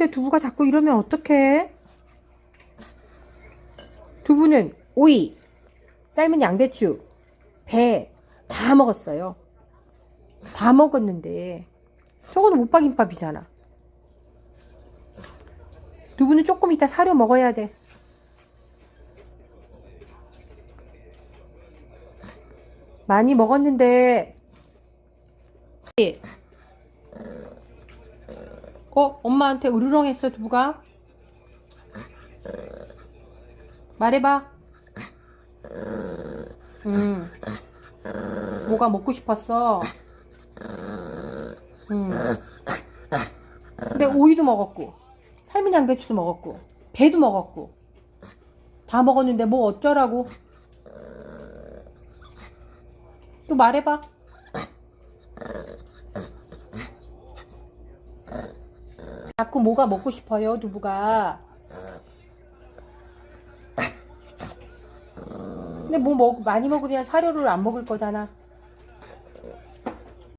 먹는데 두부가 자꾸 이러면 어떡해? 두부는 오이, 삶은 양배추, 배 다 먹었어요. 다 먹었는데 저거는 오빠김밥이잖아. 두부는 조금 이따 사료 먹어야 돼. 많이 먹었는데 어? 엄마한테 으르렁 했어 두부가? 말해봐. 음. 뭐가 먹고 싶었어? 음. 근데 오이도 먹었고 삶은 양배추도 먹었고 배도 먹었고 다 먹었는데 뭐 어쩌라고? 또 말해봐 자꾸 뭐가 먹고 싶어요 두부가? 근데 뭐 먹, 많이 먹으면 사료를 안 먹을 거잖아